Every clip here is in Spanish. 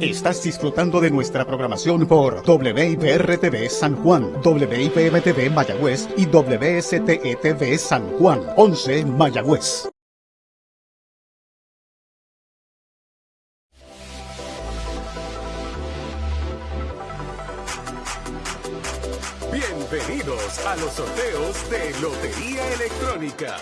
Estás disfrutando de nuestra programación por WIPR-TV San Juan, WIPM-TV Mayagüez y WSTE-TV San Juan, 11 Mayagüez. Bienvenidos a los sorteos de Lotería Electrónica.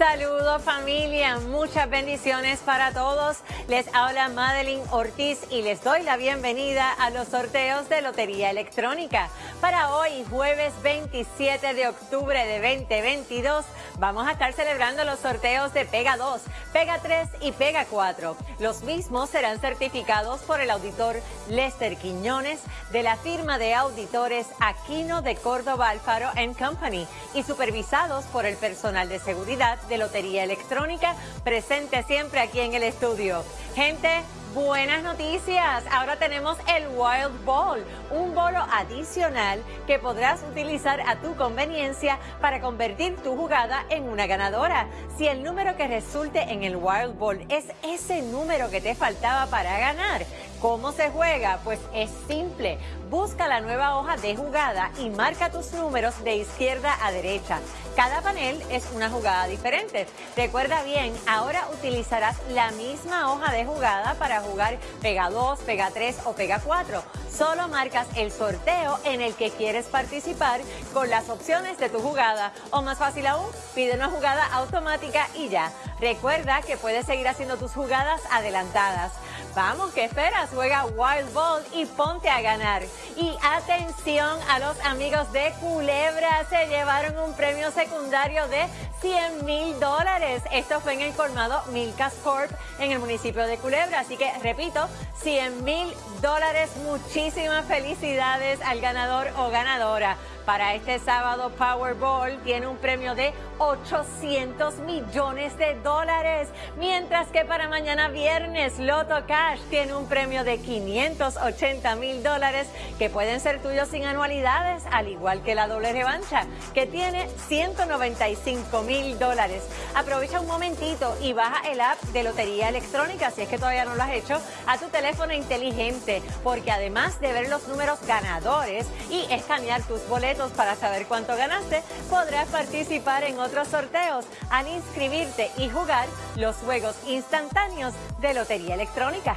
Saludos familia, muchas bendiciones para todos. Les habla Madeline Ortiz y les doy la bienvenida a los sorteos de Lotería Electrónica. Para hoy, jueves 27 de octubre de 2022, vamos a estar celebrando los sorteos de Pega 2, Pega 3 y Pega 4. Los mismos serán certificados por el auditor Lester Quiñones de la firma de auditores Aquino de Córdoba Alfaro Company y supervisados por el personal de seguridad de Lotería Electrónica, presente siempre aquí en el estudio. Gente, Buenas noticias, ahora tenemos el Wild Ball, un bolo adicional que podrás utilizar a tu conveniencia para convertir tu jugada en una ganadora. Si el número que resulte en el Wild Ball es ese número que te faltaba para ganar, ¿cómo se juega? Pues es simple, busca la nueva hoja de jugada y marca tus números de izquierda a derecha. Cada panel es una jugada diferente. Recuerda bien, ahora utilizarás la misma hoja de jugada para jugar Pega 2, Pega 3 o Pega 4. Solo marcas el sorteo en el que quieres participar con las opciones de tu jugada. O más fácil aún, pide una jugada automática y ya. Recuerda que puedes seguir haciendo tus jugadas adelantadas. Vamos, ¿qué esperas? Juega Wild Ball y ponte a ganar. Y atención a los amigos de Culebra, se llevaron un premio secundario de 100 mil dólares. Esto fue en el colmado Milkas Corp en el municipio de Culebra. Así que, repito, 100 mil dólares. Muchísimas felicidades al ganador o ganadora. Para este sábado, Powerball tiene un premio de 800 millones de dólares, mientras que para mañana viernes, Loto Cash tiene un premio de 580 mil dólares que pueden ser tuyos sin anualidades, al igual que la doble revancha, que tiene 195 mil dólares. Aprovecha un momentito y baja el app de Lotería Electrónica, si es que todavía no lo has hecho, a tu teléfono inteligente, porque además de ver los números ganadores y escanear tus boletos, para saber cuánto ganaste, podrás participar en otros sorteos al inscribirte y jugar los juegos instantáneos de Lotería Electrónica.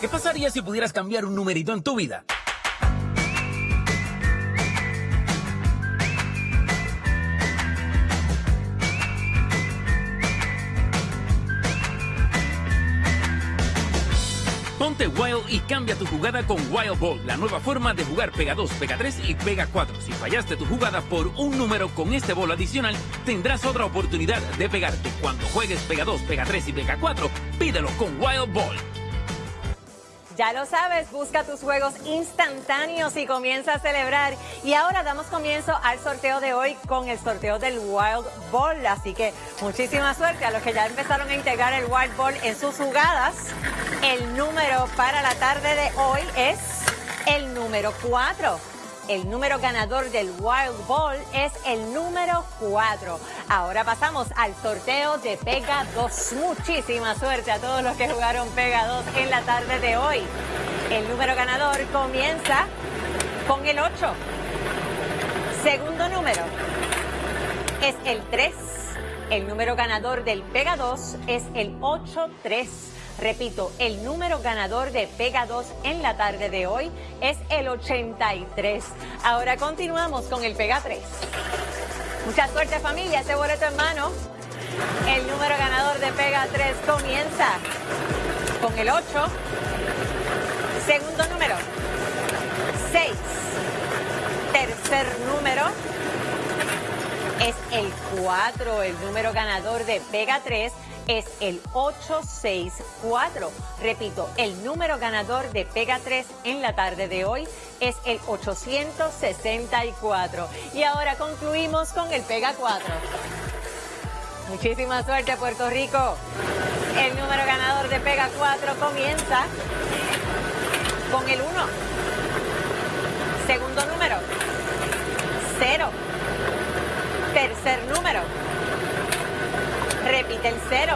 ¿Qué pasaría si pudieras cambiar un numerito en tu vida? Ponte Wild y cambia tu jugada con Wild Ball, la nueva forma de jugar Pega 2, Pega 3 y Pega 4. Si fallaste tu jugada por un número con este bolo adicional, tendrás otra oportunidad de pegarte. Cuando juegues Pega 2, Pega 3 y Pega 4, pídelo con Wild Ball. Ya lo sabes, busca tus juegos instantáneos y comienza a celebrar. Y ahora damos comienzo al sorteo de hoy con el sorteo del Wild Ball. Así que muchísima suerte a los que ya empezaron a integrar el Wild Ball en sus jugadas. El número para la tarde de hoy es el número 4. El número ganador del Wild Ball es el número 4. Ahora pasamos al sorteo de Pega 2. Muchísima suerte a todos los que jugaron Pega 2 en la tarde de hoy. El número ganador comienza con el 8. Segundo número es el 3. El número ganador del Pega 2 es el 8-3. Repito, el número ganador de Pega 2 en la tarde de hoy es el 83. Ahora continuamos con el Pega 3. Mucha suerte familia, ese boleto en mano. El número ganador de Pega 3 comienza con el 8. Segundo número, 6. Tercer número es el 4, el número ganador de Pega 3 es el 864. Repito, el número ganador de Pega 3 en la tarde de hoy es el 864. Y ahora concluimos con el Pega 4. Muchísima suerte Puerto Rico. El número ganador de Pega 4 comienza con el 1. Segundo número, 0. Tercer